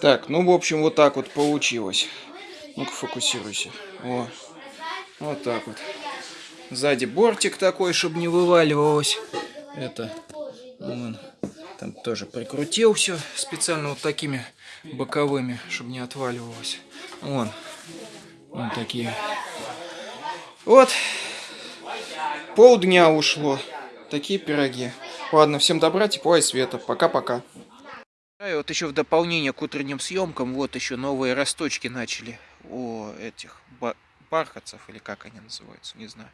Так, ну, в общем, вот так вот получилось. Ну-ка, фокусируйся. О, вот так вот. Сзади бортик такой, чтобы не вываливалось. Это, вон, там тоже прикрутил все специально вот такими боковыми, чтобы не отваливалось. Вон, вот такие. Вот, полдня ушло. Такие пироги. Ладно, всем добра, тепла и света. Пока-пока. И вот еще в дополнение к утренним съемкам, вот еще новые росточки начали у этих бархатцев, или как они называются, не знаю,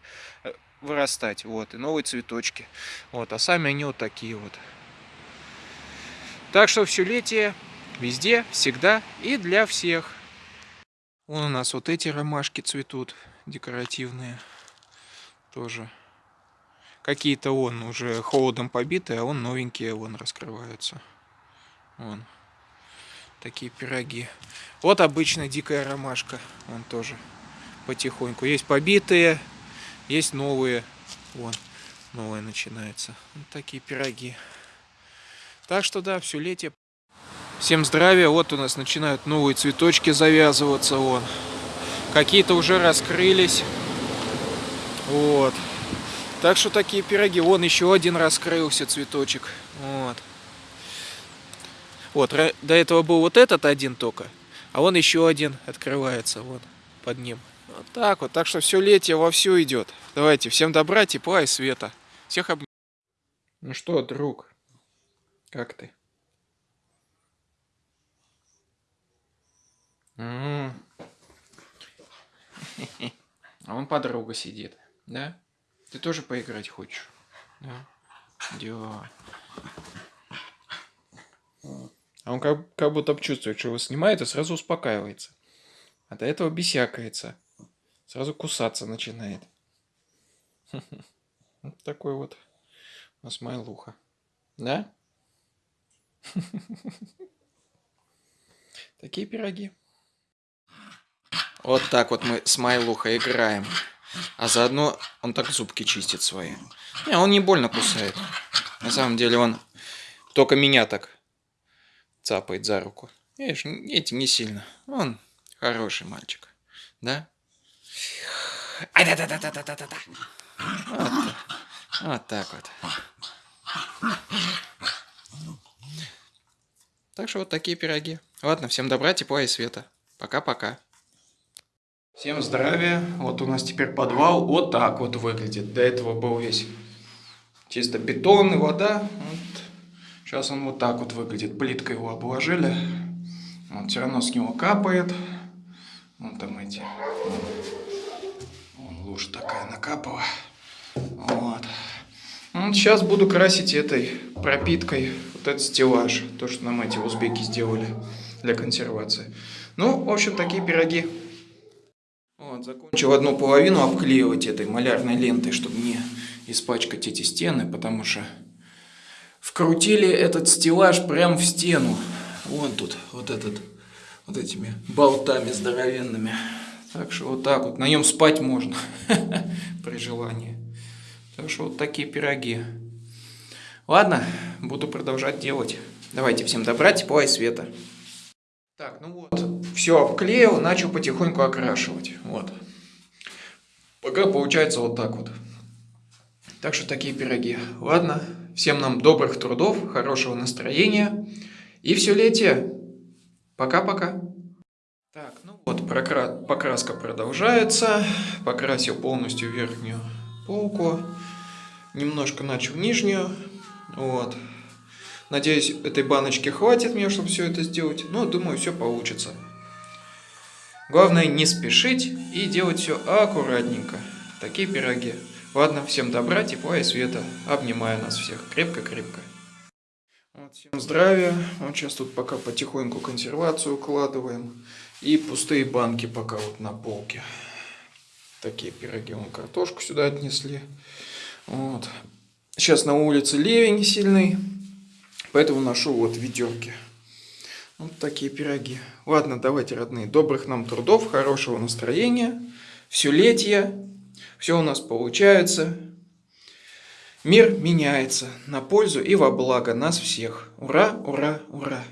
э, вырастать, вот, и новые цветочки, вот, а сами они вот такие вот. Так что все летие, везде, всегда и для всех. Вон у нас вот эти ромашки цветут, декоративные, тоже. Какие-то он уже холодом побитые, а он новенькие, вон раскрываются. Вон. Такие пироги. Вот обычная дикая ромашка. Вон тоже потихоньку. Есть побитые, есть новые. Вон, новые начинается. Вот такие пироги. Так что да, все летие. Всем здравия. Вот у нас начинают новые цветочки завязываться. Вон. Какие-то уже раскрылись. Вот. Так что такие пироги. Вон еще один раскрылся цветочек. Вот. Вот, до этого был вот этот один только, а вон еще один открывается, вот, под ним. Вот так вот, так что все летие вовсю идет. Давайте, всем добра, тепла и света. Всех обнимаю. Ну что, друг, как ты? А он подруга сидит, да? Ты тоже поиграть хочешь? Да? Да. А он как, как будто чувствует, что его снимает, и сразу успокаивается. А до этого бесякается. Сразу кусаться начинает. Вот такой вот у нас Майлуха. Да? Такие пироги. Вот так вот мы с Майлухой играем. А заодно он так зубки чистит свои. Не, он не больно кусает. На самом деле он только меня так цапает за руку. Видишь, этим не сильно. Он хороший мальчик. Да? Ай да да да да да да да да вот, так вот. Так что вот такие пироги. Ладно, всем добра, тепла и света. Пока-пока. Всем здравия. Вот у нас теперь подвал вот так вот выглядит. До этого был весь чисто бетон и вода. Сейчас он вот так вот выглядит. Плиткой его обложили. Он все равно с него капает. Вон там эти. Вон лужа такая накапала. Вот. вот. Сейчас буду красить этой пропиткой вот этот стеллаж. То, что нам эти узбеки сделали для консервации. Ну, в общем, такие пироги. Вот, закончил одну половину обклеивать этой малярной лентой, чтобы не испачкать эти стены, потому что вкрутили этот стеллаж прям в стену. Вон тут, вот этот, вот этими болтами здоровенными. Так что вот так вот, на нем спать можно при желании. Так что вот такие пироги. Ладно, буду продолжать делать. Давайте всем добра, тепла и света. Так, ну вот, все обклеил, начал потихоньку окрашивать. Вот. Пока получается вот так вот. Так что такие пироги. Ладно, всем нам добрых трудов, хорошего настроения. И все летие. Пока-пока. Так, ну вот, покраска продолжается. Покрасил полностью верхнюю полку. Немножко начал нижнюю. Вот. Надеюсь, этой баночки хватит мне, чтобы все это сделать. Но думаю, все получится. Главное не спешить и делать все аккуратненько. Такие пироги. Ладно, всем добра, тепла и света. Обнимаю нас всех крепко-крепко. Вот, всем здравия. Вот сейчас тут пока потихоньку консервацию укладываем. И пустые банки пока вот на полке. Такие пироги. Вон картошку сюда отнесли. Вот. Сейчас на улице ливень сильный. Поэтому ношу вот ведерки. Вот такие пироги. Ладно, давайте, родные, добрых нам трудов, хорошего настроения. Все летие. Все у нас получается. Мир меняется на пользу и во благо нас всех. Ура, ура, ура!